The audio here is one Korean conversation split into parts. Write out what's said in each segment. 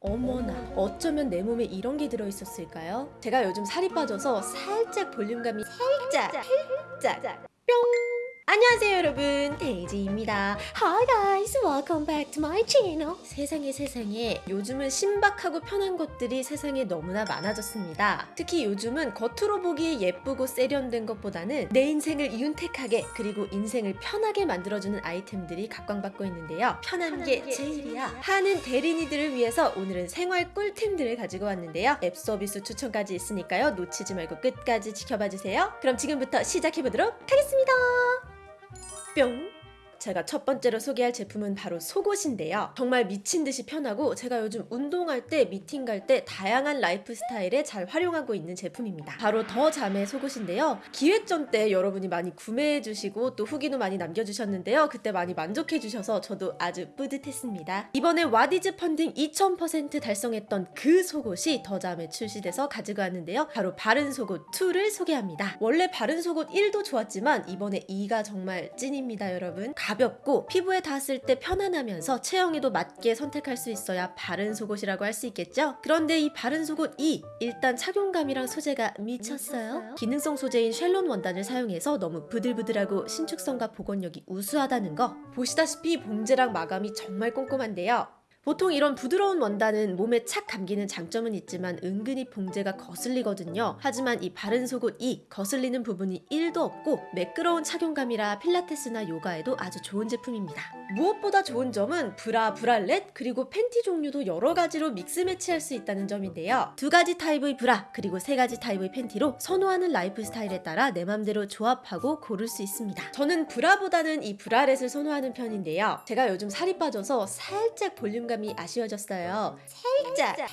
어머나 어쩌면 내 몸에 이런 게 들어있었을까요? 제가 요즘 살이 빠져서 살짝 볼륨감이 살짝 살짝 뿅 안녕하세요 여러분. 데이지입니다. Hi guys. Welcome back to my channel. 세상에 세상에. 요즘은 신박하고 편한 것들이 세상에 너무나 많아졌습니다. 특히 요즘은 겉으로 보기에 예쁘고 세련된 것보다는 내 인생을 윤택하게 그리고 인생을 편하게 만들어주는 아이템들이 각광받고 있는데요. 편한 게 제일이야. 하는 대리니들을 위해서 오늘은 생활 꿀템들을 가지고 왔는데요. 앱 서비스 추천까지 있으니까요. 놓치지 말고 끝까지 지켜봐주세요. 그럼 지금부터 시작해보도록 하겠습니다 뿅! 제가 첫 번째로 소개할 제품은 바로 속옷인데요. 정말 미친 듯이 편하고 제가 요즘 운동할 때, 미팅 갈 때 다양한 라이프 스타일에 잘 활용하고 있는 제품입니다. 바로 더 잠의 속옷인데요. 기획전 때 여러분이 많이 구매해 주시고 또 후기도 많이 남겨주셨는데요. 그때 많이 만족해 주셔서 저도 아주 뿌듯했습니다. 이번에 와디즈 펀딩 2000% 달성했던 그 속옷이 더 잠에 출시돼서 가지고 왔는데요. 바로 바른 속옷 2를 소개합니다. 원래 바른 속옷 1도 좋았지만 이번에 2가 정말 찐입니다, 여러분. 가볍고 피부에 닿았을 때 편안하면서 체형에도 맞게 선택할 수 있어야 바른 속옷이라고 할 수 있겠죠? 그런데 이 바른 속옷 2 일단 착용감이랑 소재가 미쳤어요. 기능성 소재인 쉘론 원단을 사용해서 너무 부들부들하고 신축성과 복원력이 우수하다는 거 보시다시피 봉제랑 마감이 정말 꼼꼼한데요. 보통 이런 부드러운 원단은 몸에 착 감기는 장점은 있지만 은근히 봉제가 거슬리거든요. 하지만 이 바른 속옷 2 거슬리는 부분이 1도 없고 매끄러운 착용감이라 필라테스나 요가에도 아주 좋은 제품입니다. 무엇보다 좋은 점은 브라, 브랄렛 그리고 팬티 종류도 여러 가지로 mix match할 수 있다는 점인데요. 두 가지 타입의 브라 그리고 세 가지 타입의 팬티로 선호하는 라이프 스타일에 따라 내 맘대로 조합하고 고를 수 있습니다. 저는 브라보다는 이 bralette을 선호하는 편인데요. 제가 요즘 살이 빠져서 살짝 볼륨 감이 아쉬워졌어요. 살짝,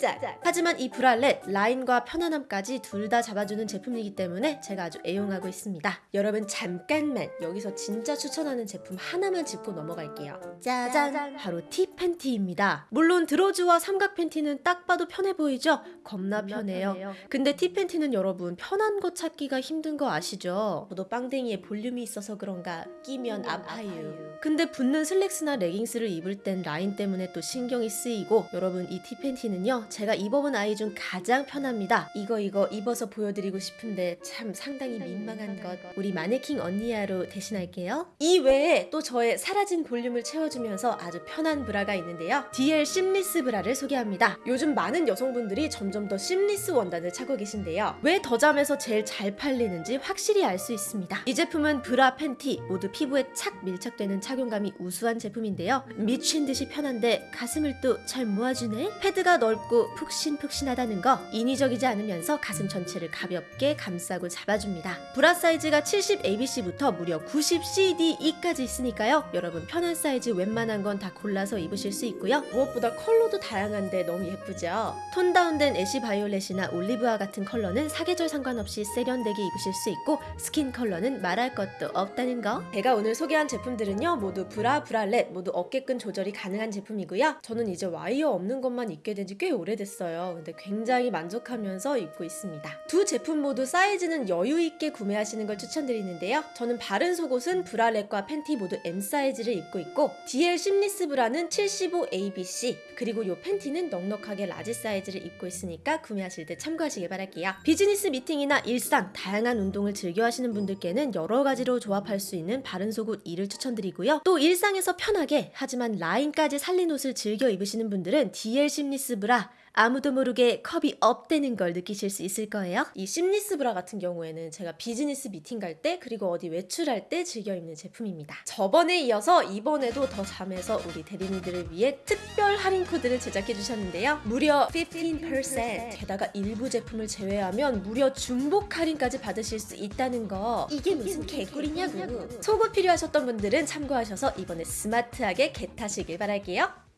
살짝. 하지만 이 브랄렛 라인과 편안함까지 둘 다 잡아주는 제품이기 때문에 제가 아주 애용하고 있습니다. 여러분 잠깐만 여기서 진짜 추천하는 제품 하나만 짚고 넘어갈게요. 짜잔! 바로 티 팬티입니다. 물론 드로즈와 삼각 팬티는 딱 봐도 편해 보이죠? 겁나 편해요. 근데 티 팬티는 여러분 편한 거 찾기가 힘든 거 아시죠? 저도 빵댕이에 볼륨이 있어서 그런가 끼면 아파요. 근데 붙는 슬랙스나 레깅스를 입을 땐 라인 때문에 또 신경이 쓰이고 여러분 이 티팬티는요 제가 입어본 아이 중 가장 편합니다. 이거 이거 입어서 보여드리고 싶은데 참 상당히 민망한 것. 우리 마네킹 언니야로 대신할게요. 이 외에 또 저의 사라진 볼륨을 채워주면서 아주 편한 브라가 있는데요. DL seamless 브라를 소개합니다. 요즘 많은 여성분들이 점점 더 seamless 원단을 찾고 계신데요. 왜 더잠에서 제일 잘 팔리는지 확실히 알 수 있습니다. 이 제품은 브라 팬티 모두 피부에 착 밀착되는 착용감이 우수한 제품인데요. 미친 듯이 편한데 가슴을 또 잘 모아주네 패드가 넓고 푹신푹신하다는 거 인위적이지 않으면서 가슴 전체를 가볍게 감싸고 잡아줍니다. 브라 사이즈가 70ABC부터 무려 90CDE까지 있으니까요. 여러분 편한 사이즈 웬만한 건 다 골라서 입으실 수 있고요. 무엇보다 컬러도 다양한데 너무 예쁘죠? 톤 다운된 ash violet이나 올리브와 같은 컬러는 사계절 상관없이 세련되게 입으실 수 있고 스킨 컬러는 말할 것도 없다는 거. 제가 오늘 소개한 제품들은요 모두 브라 브랄렛 모두 어깨끈 조절이 가능한 제품이고요. 저는 이제 와이어 없는 것만 입게 된 지 꽤 오래됐어요. 근데 굉장히 만족하면서 입고 있습니다. 두 제품 모두 사이즈는 여유 있게 구매하시는 걸 추천드리는데요. 저는 바른 속옷은 bralette과 팬티 모두 M 사이즈를 입고 있고 DL seamless 브라는 75ABC 그리고 이 팬티는 넉넉하게 large 사이즈를 입고 있으니까 구매하실 때 참고하시길 바랄게요. 비즈니스 미팅이나 일상 다양한 운동을 즐겨 하시는 분들께는 여러 가지로 조합할 수 있는 바른 속옷 2를 추천드리고요. 또 일상에서 편하게 하지만 라인까지 살린 옷을 즐겨 입으시는 분들은 DL seamless 브라 아무도 모르게 컵이 up되는 걸 느끼실 수 있을 거예요. 이 seamless 브라 같은 경우에는 제가 비즈니스 미팅 갈 때 그리고 어디 외출할 때 즐겨 입는 제품입니다. 저번에 이어서 이번에도 더 잠에서 우리 대리님들을 위해 특별 할인 코드를 제작해 주셨는데요. 무려 15% 게다가 일부 제품을 제외하면 무려 중복 할인까지 받으실 수 있다는 거 이게 무슨 개꿀이냐고 속옷 필요하셨던 분들은 참고하셔서 이번에 스마트하게 get하시길 바랄게요.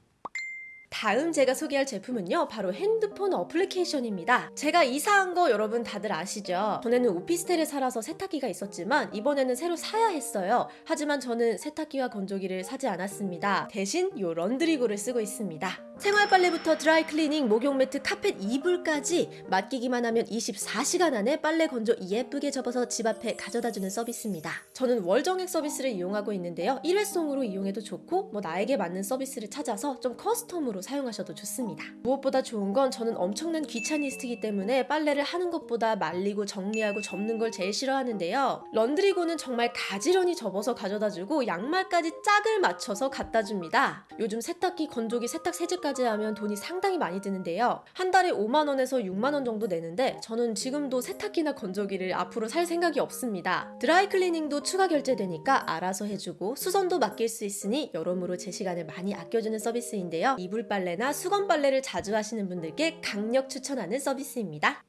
다음 제가 소개할 제품은요 바로 핸드폰 어플리케이션입니다 제가 이사한 거 여러분 다들 아시죠? 전에는 오피스텔에 살아서 세탁기가 있었지만 이번에는 새로 사야 했어요 하지만 저는 세탁기와 건조기를 사지 않았습니다 대신 요 런드리고를 쓰고 있습니다 생활 빨래부터 드라이 클리닝, 목욕 매트, 카펫 이불까지 맡기기만 하면 24시간 안에 빨래 건조 예쁘게 접어서 집 앞에 가져다주는 서비스입니다. 저는 월정액 서비스를 이용하고 있는데요. 일회성으로 이용해도 좋고 뭐 나에게 맞는 서비스를 찾아서 좀 custom으로 사용하셔도 좋습니다. 무엇보다 좋은 건 저는 엄청난 귀차니스트이기 때문에 빨래를 하는 것보다 말리고 정리하고 접는 걸 제일 싫어하는데요. 런드리고는 정말 가지런히 접어서 가져다주고 양말까지 짝을 맞춰서 갖다 줍니다. 요즘 세탁기, 건조기, 세탁 세제까지 하면 돈이 상당히 많이 드는데요. 한 달에 5만 원에서 6만 원 정도 내는데 저는 지금도 세탁기나 건조기를 앞으로 살 생각이 없습니다. 드라이 클리닝도 추가 결제되니까 알아서 해주고 수선도 맡길 수 있으니 여러모로 제 시간을 많이 아껴주는 서비스인데요. 이불 빨래나 수건 빨래를 자주 하시는 분들께 강력 추천하는 서비스입니다.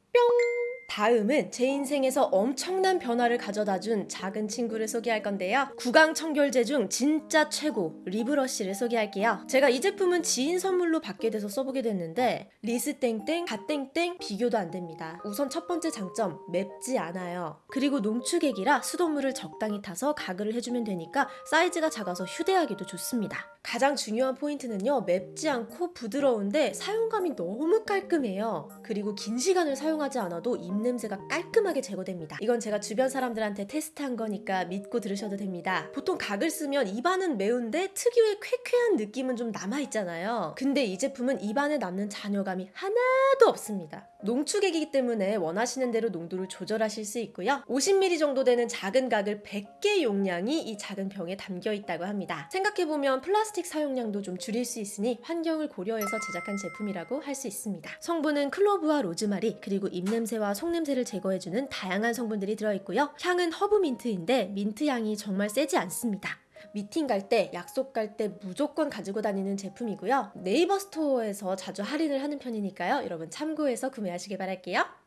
다음은 제 인생에서 엄청난 변화를 가져다 준 작은 친구를 소개할 건데요. 구강 청결제 중 진짜 최고 리브러쉬를 소개할게요. 제가 이 제품은 지인 선물로 받게 돼서 써보게 됐는데 리스 땡땡, 가 땡땡 비교도 안 됩니다. 우선 첫 번째 장점 맵지 않아요. 그리고 농축액이라 수돗물을 적당히 타서 가글을 해주면 되니까 사이즈가 작아서 휴대하기도 좋습니다. 가장 중요한 포인트는요 맵지 않고 부드러운데 사용감이 너무 깔끔해요. 그리고 긴 시간을 사용하지 않아도 입 냄새가 깔끔하게 제거됩니다. 이건 제가 주변 사람들한테 테스트한 거니까 믿고 들으셔도 됩니다. 보통 각을 쓰면 입안은 매운데 특유의 쾌쾌한 느낌은 좀 남아있잖아요. 근데 이 제품은 입안에 남는 잔여감이 하나도 없습니다. 농축액이기 때문에 원하시는 대로 농도를 조절하실 수 있고요. 50ml 정도 되는 작은 각을 100개 용량이 이 작은 병에 담겨 있다고 합니다. 생각해보면 플라스틱 사용량도 좀 줄일 수 있으니 환경을 고려해서 제작한 제품이라고 할 수 있습니다. 성분은 clove와 로즈마리 그리고 입냄새와 속 냄새를 제거해주는 다양한 성분들이 들어있고요. 향은 허브 민트인데 민트 향이 정말 세지 않습니다. 미팅 갈 때, 약속 갈 때 무조건 가지고 다니는 제품이고요. 네이버 스토어에서 자주 할인을 하는 편이니까요. 여러분 참고해서 구매하시길 바랄게요.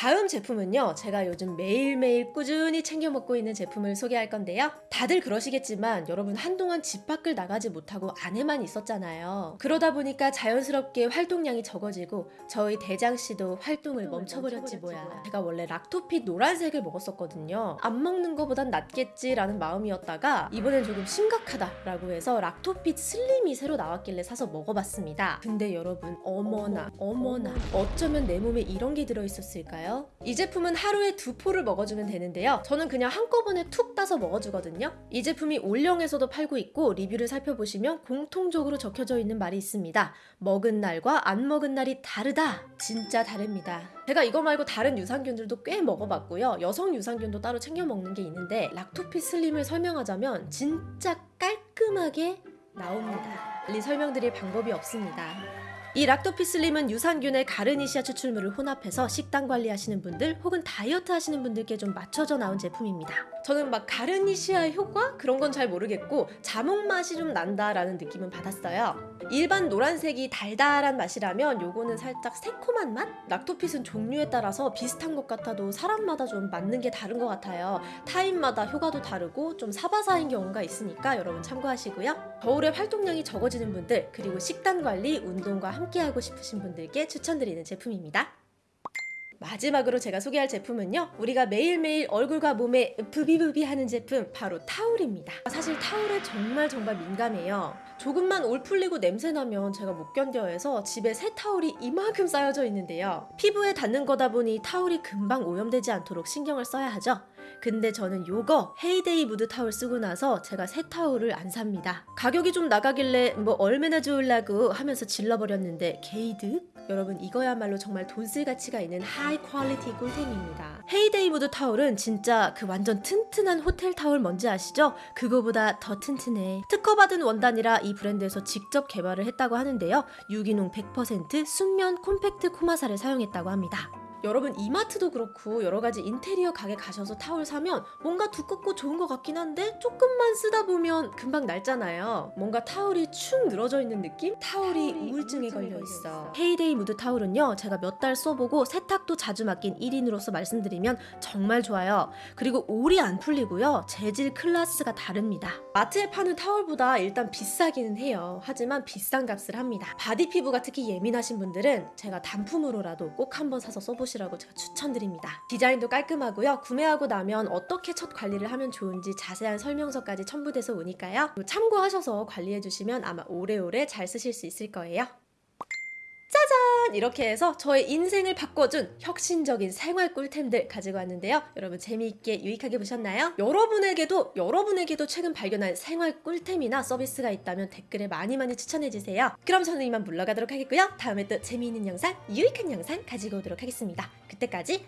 다음 제품은요, 제가 요즘 매일매일 꾸준히 챙겨 먹고 있는 제품을 소개할 건데요. 다들 그러시겠지만, 여러분 한동안 집 밖을 나가지 못하고 안에만 있었잖아요. 그러다 보니까 자연스럽게 활동량이 적어지고, 저희 대장씨도 활동을 멈춰버렸지 뭐야. 제가 원래 락토핏 노란색을 먹었었거든요. 안 먹는 거보단 낫겠지 라는 마음이었다가, 이번엔 조금 심각하다 라고 해서 락토핏 슬림이 새로 나왔길래 사서 먹어봤습니다. 근데 여러분, 어머나, 어머나, 어쩌면 내 몸에 이런 게 들어있었을까요? 이 제품은 하루에 두 포를 먹어주면 되는데요. 저는 그냥 한꺼번에 툭 따서 먹어주거든요. 이 제품이 올영에서도 팔고 있고 리뷰를 살펴보시면 공통적으로 적혀져 있는 말이 있습니다. 먹은 날과 안 먹은 날이 다르다. 진짜 다릅니다. 제가 이거 말고 다른 유산균들도 꽤 먹어봤고요. 여성 유산균도 따로 챙겨 먹는 게 있는데 락토피 슬림을 설명하자면 진짜 깔끔하게 나옵니다. 빨리 설명드릴 방법이 없습니다. 이 락토피슬림은 유산균의 가르니시아 추출물을 혼합해서 식단 관리하시는 분들 혹은 다이어트 하시는 분들께 좀 맞춰져 나온 제품입니다. 저는 막 가르니시아 효과 그런 건 잘 모르겠고 자몽 맛이 좀 난다라는 느낌은 받았어요. 일반 노란색이 달달한 맛이라면 요거는 살짝 새콤한 맛? 락토핏은 종류에 따라서 비슷한 것 같아도 사람마다 좀 맞는 게 다른 것 같아요. 타입마다 효과도 다르고 좀 사바사인 경우가 있으니까 여러분 참고하시고요. 겨울에 활동량이 적어지는 분들 그리고 식단 관리, 운동과 함께 하고 싶으신 분들께 추천드리는 제품입니다. 마지막으로 제가 소개할 제품은요 우리가 매일매일 얼굴과 몸에 부비부비 하는 제품 바로 타올입니다. 사실 타올에 정말 정말 민감해요. 조금만 올 풀리고 냄새 나면 제가 못 견뎌 해서 집에 새 타올이 이만큼 쌓여져 있는데요. 피부에 닿는 거다 보니 타올이 금방 오염되지 않도록 신경을 써야 하죠 근데 저는 요거 헤이데이 무드 타올 쓰고 나서 제가 새 타올을 안 삽니다. 가격이 좀 나가길래 뭐 얼마나 좋을라고 하면서 질러버렸는데 개이득? 여러분 이거야말로 정말 돈 쓸 가치가 있는 high quality 꿀템입니다. 헤이데이 무드 타올은 진짜 그 완전 튼튼한 호텔 타올 뭔지 아시죠? 그거보다 더 튼튼해. 특허받은 원단이라 이 브랜드에서 직접 개발을 했다고 하는데요. 유기농 100% 순면 콤팩트 코마사를 사용했다고 합니다. 여러분 이마트도 그렇고 여러 가지 인테리어 가게 가셔서 타올 사면 뭔가 두껍고 좋은 것 같긴 한데 조금만 쓰다 보면 금방 낡잖아요. 뭔가 타올이 축 늘어져 있는 느낌? 타올이 우울증에 걸려 있어. 헤이데이 무드 타올은요 제가 몇 달 써보고 세탁도 자주 맡긴 1인으로서 말씀드리면 정말 좋아요. 그리고 올이 안 풀리고요 재질 클래스가 다릅니다. 마트에 파는 타올보다 일단 비싸기는 해요. 하지만 비싼 값을 합니다. 바디 피부가 특히 예민하신 분들은 제가 단품으로라도 꼭 한번 사서 써보시면 해 보시라고 제가 추천드립니다. 디자인도 깔끔하고요. 구매하고 나면 어떻게 첫 관리를 하면 좋은지 자세한 설명서까지 첨부돼서 오니까요. 참고하셔서 관리해주시면 아마 오래오래 잘 쓰실 수 있을 거예요. 짜잔! 이렇게 해서 저의 인생을 바꿔준 혁신적인 생활 꿀템들 가지고 왔는데요. 여러분 재미있게 유익하게 보셨나요? 여러분에게도 여러분에게도 최근 발견한 생활 꿀템이나 서비스가 있다면 댓글에 많이 많이 추천해주세요. 그럼 저는 이만 물러가도록 하겠고요. 다음에 또 재미있는 영상, 유익한 영상 가지고 오도록 하겠습니다. 그때까지